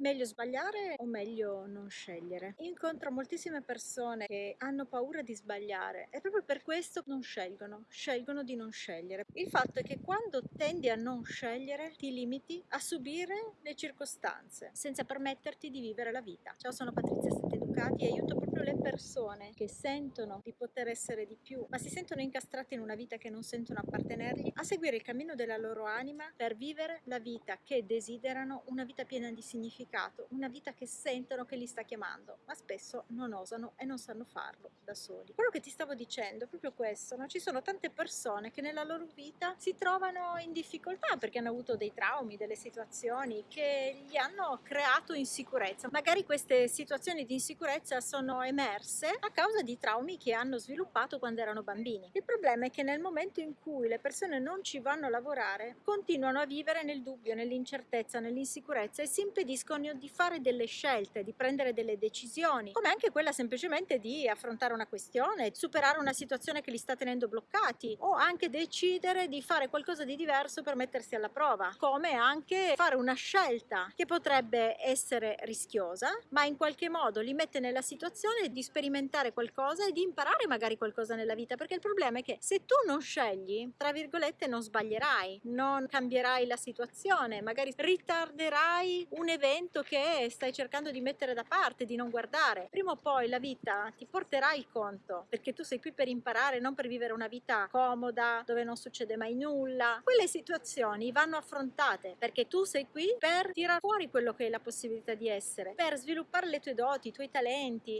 Meglio sbagliare o meglio non scegliere? Incontro moltissime persone che hanno paura di sbagliare e proprio per questo non scelgono, scelgono di non scegliere. Il fatto è che quando tendi a non scegliere ti limiti a subire le circostanze senza permetterti di vivere la vita. Ciao, sono Patrizia Setteducati e aiuto proprio le persone che sentono di poter essere di più, ma si sentono incastrate in una vita che non sentono appartenergli, a seguire il cammino della loro anima per vivere la vita che desiderano, una vita piena di significato, una vita che sentono che li sta chiamando, ma spesso non osano e non sanno farlo da soli. Quello che ti stavo dicendo è proprio questo, no? ci sono tante persone che nella loro vita si trovano in difficoltà perché hanno avuto dei traumi, delle situazioni che gli hanno creato insicurezza. Magari queste situazioni di insicurezza sono emerse a causa di traumi che hanno sviluppato quando erano bambini. Il problema è che nel momento in cui le persone non ci vanno a lavorare, continuano a vivere nel dubbio, nell'incertezza, nell'insicurezza e si impediscono di fare delle scelte, di prendere delle decisioni, come anche quella semplicemente di affrontare una questione, superare una situazione che li sta tenendo bloccati o anche decidere di fare qualcosa di diverso per mettersi alla prova, come anche fare una scelta che potrebbe essere rischiosa, ma in qualche modo li mette nella situazione di sperimentare qualcosa e di imparare magari qualcosa nella vita, perché il problema è che se tu non scegli, tra virgolette, non sbaglierai, non cambierai la situazione, magari ritarderai un evento che stai cercando di mettere da parte, di non guardare. Prima o poi la vita ti porterà il conto, perché tu sei qui per imparare, non per vivere una vita comoda, dove non succede mai nulla. Quelle situazioni vanno affrontate, perché tu sei qui per tirare fuori quello che è la possibilità di essere, per sviluppare le tue doti, i tuoi talenti,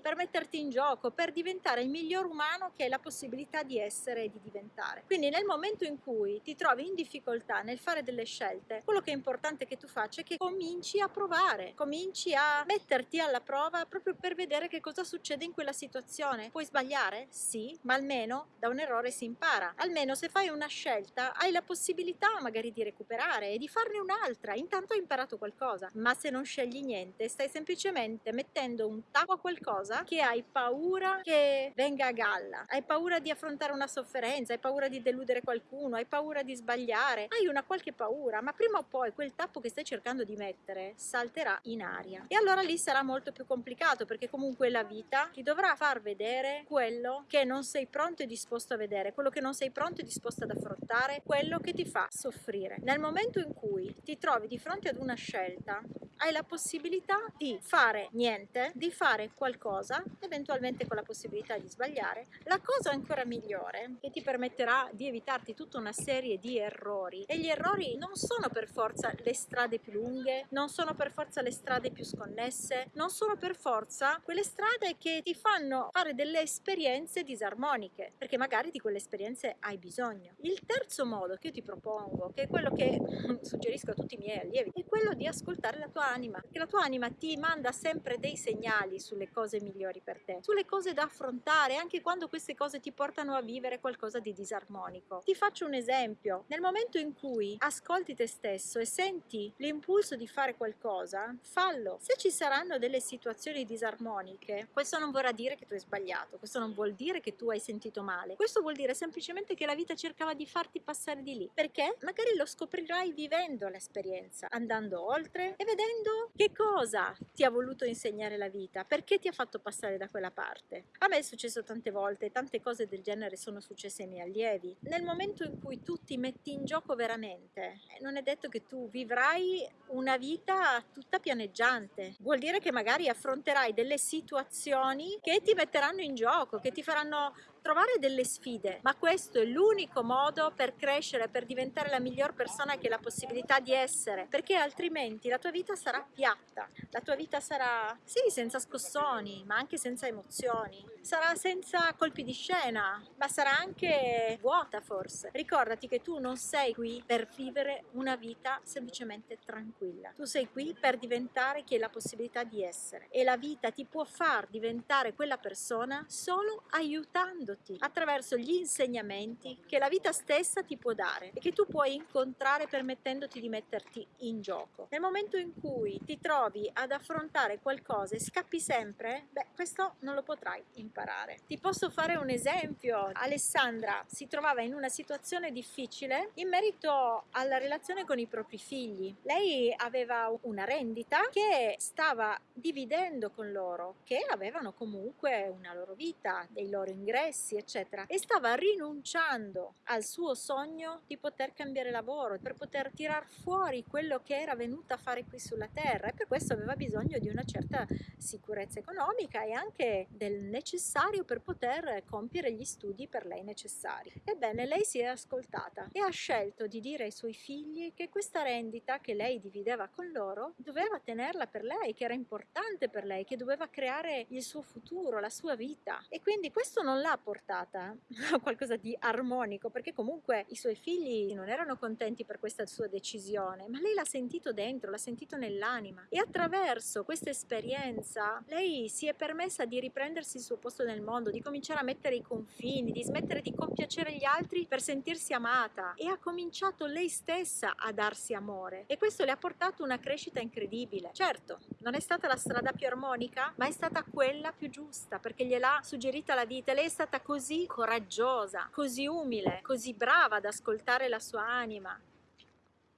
per metterti in gioco, per diventare il miglior umano che hai la possibilità di essere e di diventare. Quindi nel momento in cui ti trovi in difficoltà nel fare delle scelte, quello che è importante che tu faccia è che cominci a provare, cominci a metterti alla prova proprio per vedere che cosa succede in quella situazione. Puoi sbagliare? Sì, ma almeno da un errore si impara. Almeno se fai una scelta hai la possibilità magari di recuperare e di farne un'altra. Intanto hai imparato qualcosa. Ma se non scegli niente, stai semplicemente mettendo un tappo a qualcosa che hai paura che venga a galla. Hai paura di affrontare una sofferenza, hai paura di deludere qualcuno, hai paura di sbagliare, hai una qualche paura, ma prima o poi quel tappo che stai cercando di mettere salterà in aria. E allora lì sarà molto più complicato perché comunque la vita ti dovrà far vedere quello che non sei pronto e disposto a vedere, quello che non sei pronto e disposto ad affrontare, quello che ti fa soffrire. Nel momento in cui ti trovi di fronte ad una scelta, hai la possibilità di fare niente, di fare qualcosa, eventualmente con la possibilità di sbagliare. La cosa ancora migliore che ti permetterà di evitarti tutta una serie di errori e gli errori non sono per forza le strade più lunghe, non sono per forza le strade più sconnesse, non sono per forza quelle strade che ti fanno fare delle esperienze disarmoniche, perché magari di quelle esperienze hai bisogno. Il terzo modo che io ti propongo, che è quello che suggerisco a tutti i miei allievi, è quello di ascoltare la tua anima, perché la tua anima ti manda sempre dei segnali sulle cose migliori per te, sulle cose da affrontare, anche quando queste cose ti portano a vivere qualcosa di disarmonico. Ti faccio un esempio, nel momento in cui ascolti te stesso e senti l'impulso di fare qualcosa, fallo. Se ci saranno delle situazioni disarmoniche, questo non vorrà dire che tu hai sbagliato, questo non vuol dire che tu hai sentito male, questo vuol dire semplicemente che la vita cercava di farti passare di lì, perché magari lo scoprirai vivendo l'esperienza, andando oltre e vedendo capendo che cosa ti ha voluto insegnare la vita, perché ti ha fatto passare da quella parte. A me è successo tante volte, tante cose del genere sono successe ai miei allievi. Nel momento in cui tu ti metti in gioco veramente, eh, non è detto che tu vivrai una vita tutta pianeggiante. Vuol dire che magari affronterai delle situazioni che ti metteranno in gioco, che ti faranno trovare delle sfide, ma questo è l'unico modo per crescere, per diventare la miglior persona che hai la possibilità di essere, perché altrimenti la tua vita sarà piatta, la tua vita sarà, sì, senza scossoni, ma anche senza emozioni, sarà senza colpi di scena, ma sarà anche vuota forse. Ricordati che tu non sei qui per vivere una vita semplicemente tranquilla, tu sei qui per diventare chi hai la possibilità di essere e la vita ti può far diventare quella persona solo aiutando mostrandoti attraverso gli insegnamenti che la vita stessa ti può dare e che tu puoi incontrare permettendoti di metterti in gioco. Nel momento in cui ti trovi ad affrontare qualcosa e scappi sempre, beh, questo non lo potrai imparare. Ti posso fare un esempio. Alessandra si trovava in una situazione difficile in merito alla relazione con i propri figli. Lei aveva una rendita che stava dividendo con loro, che avevano comunque una loro vita, dei loro ingressi, eccetera, e stava rinunciando al suo sogno di poter cambiare lavoro, per poter tirar fuori quello che era venuta a fare qui sulla terra e per questo aveva bisogno di una certa sicurezza economica e anche del necessario per poter compiere gli studi per lei necessari. Ebbene, lei si è ascoltata e ha scelto di dire ai suoi figli che questa rendita che lei divideva con loro doveva tenerla per lei, che era importante per lei, che doveva creare il suo futuro, la sua vita. E quindi questo non l'ha portata a qualcosa di armonico, perché comunque i suoi figli non erano contenti per questa sua decisione, ma lei l'ha sentito dentro, l'ha sentito nell'anima. E attraverso questa esperienza lei si è permessa di riprendersi il suo posto nel mondo, di cominciare a mettere i confini, di smettere di compiacere gli altri per sentirsi amata e ha cominciato lei stessa a darsi amore e questo le ha portato una crescita incredibile. Certo, non è stata la strada più armonica, ma è stata quella più giusta perché gliel'ha suggerita la vita. Lei è stata così coraggiosa, così umile, così brava ad ascoltare la sua anima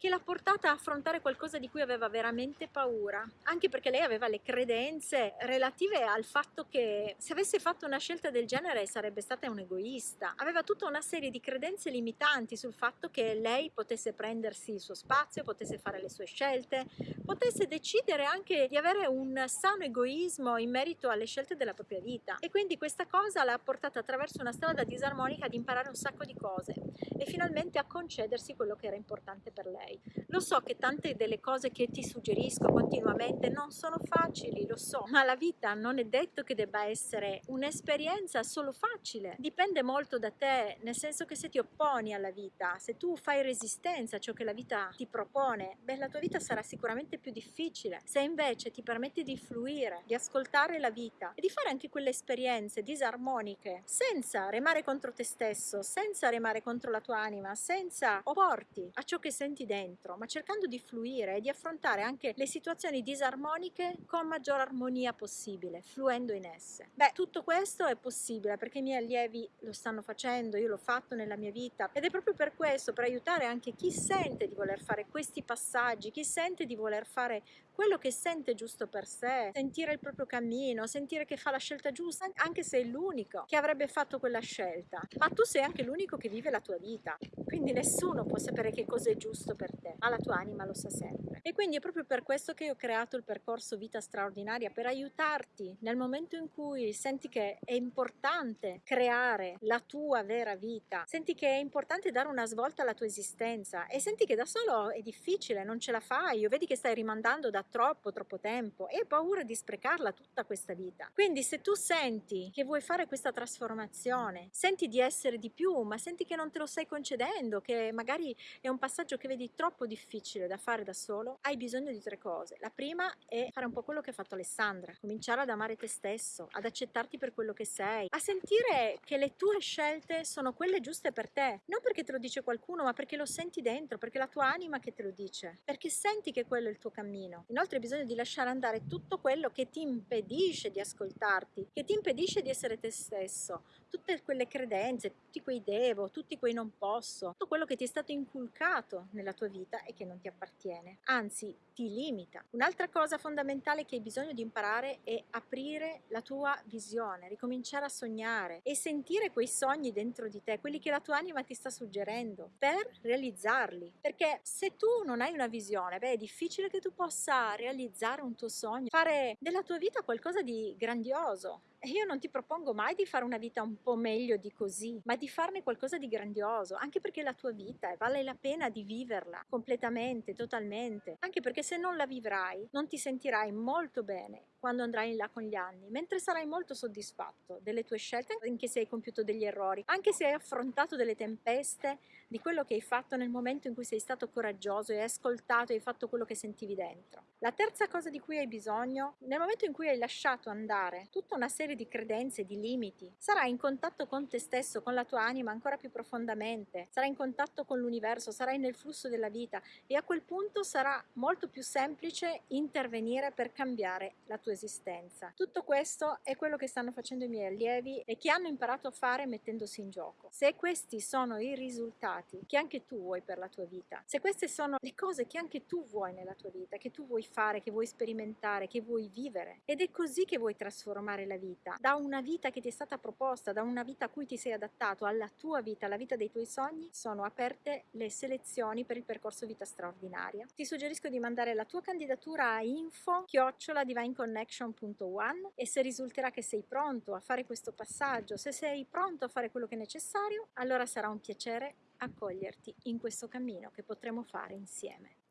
che l'ha portata a affrontare qualcosa di cui aveva veramente paura, anche perché lei aveva le credenze relative al fatto che se avesse fatto una scelta del genere sarebbe stata un egoista. Aveva tutta una serie di credenze limitanti sul fatto che lei potesse prendersi il suo spazio, potesse fare le sue scelte, potesse decidere anche di avere un sano egoismo in merito alle scelte della propria vita. E quindi questa cosa l'ha portata attraverso una strada disarmonica ad imparare un sacco di cose e finalmente a concedersi quello che era importante per lei lei. Lo so che tante delle cose che ti suggerisco continuamente non sono facili, lo so, ma la vita non è detto che debba essere un'esperienza solo facile. Dipende molto da te, nel senso che se ti opponi alla vita, se tu fai resistenza a ciò che la vita ti propone, beh, la tua vita sarà sicuramente più difficile. Se invece ti permetti di fluire, di ascoltare la vita e di fare anche quelle esperienze disarmoniche senza remare contro te stesso, senza remare contro la tua anima, senza opporti a ciò che senti dentro, dentro, ma cercando di fluire e di affrontare anche le situazioni disarmoniche con maggior armonia possibile, fluendo in esse. Beh, tutto questo è possibile perché i miei allievi lo stanno facendo, io l'ho fatto nella mia vita ed è proprio per questo, per aiutare anche chi sente di voler fare questi passaggi, chi sente di voler fare quello che sente giusto per sé, sentire il proprio cammino, sentire che fa la scelta giusta, anche se è l'unico che avrebbe fatto quella scelta. Ma tu sei anche l'unico che vive la tua vita, quindi nessuno può sapere che cosa è giusto per te, ma la tua anima lo sa sempre. E quindi è proprio per questo che ho creato il percorso Vita Straordinaria, per aiutarti nel momento in cui senti che è importante creare la tua vera vita, senti che è importante dare una svolta alla tua esistenza e senti che da solo è difficile, non ce la fai, o vedi che stai rimandando da troppo troppo tempo e hai paura di sprecarla tutta questa vita. Quindi se tu senti che vuoi fare questa trasformazione, senti di essere di più, ma senti che non te lo stai concedendo, che magari è un passaggio che vedi troppo difficile da fare da solo, hai bisogno di tre cose. La prima è fare un po' quello che ha fatto Alessandra, cominciare ad amare te stesso, ad accettarti per quello che sei, a sentire che le tue scelte sono quelle giuste per te, non perché te lo dice qualcuno, ma perché lo senti dentro, perché è la tua anima che te lo dice, perché senti che quello è il tuo cammino. Inoltre hai bisogno di lasciare andare tutto quello che ti impedisce di ascoltarti, che ti impedisce di essere te stesso, tutte quelle credenze, tutti quei devo, tutti quei non posso, tutto quello che ti è stato inculcato nella tua vita e che non ti appartiene, anzi ti limita. Un'altra cosa fondamentale che hai bisogno di imparare è aprire la tua visione, ricominciare a sognare e sentire quei sogni dentro di te, quelli che la tua anima ti sta suggerendo, per realizzarli. Perché se tu non hai una visione, beh, è difficile che tu possa realizzare un tuo sogno, fare della tua vita qualcosa di grandioso, io non ti propongo mai di fare una vita un po' meglio di così, ma di farne qualcosa di grandioso, anche perché la tua vita e vale la pena di viverla completamente, totalmente, anche perché se non la vivrai non ti sentirai molto bene quando andrai in là con gli anni, mentre sarai molto soddisfatto delle tue scelte, anche se hai compiuto degli errori, anche se hai affrontato delle tempeste, di quello che hai fatto nel momento in cui sei stato coraggioso e hai ascoltato e hai fatto quello che sentivi dentro. La terza cosa di cui hai bisogno, nel momento in cui hai lasciato andare tutta una serie di credenze, di limiti, sarai in contatto con te stesso, con la tua anima ancora più profondamente, sarai in contatto con l'universo, sarai nel flusso della vita e a quel punto sarà molto più semplice intervenire per cambiare la tua esistenza. Tutto questo è quello che stanno facendo i miei allievi e che hanno imparato a fare mettendosi in gioco. Se questi sono i risultati che anche tu vuoi per la tua vita, se queste sono le cose che anche tu vuoi nella tua vita, che tu vuoi fare, che vuoi sperimentare, che vuoi vivere, ed è così che vuoi trasformare la vita, da una vita che ti è stata proposta, da una vita a cui ti sei adattato, alla tua vita, alla vita dei tuoi sogni, sono aperte le selezioni per il percorso vita straordinaria. Ti suggerisco di mandare la tua candidatura a info chiocciola divineconnect connection.one e se risulterà che sei pronto a fare questo passaggio, se sei pronto a fare quello che è necessario, allora sarà un piacere accoglierti in questo cammino che potremo fare insieme.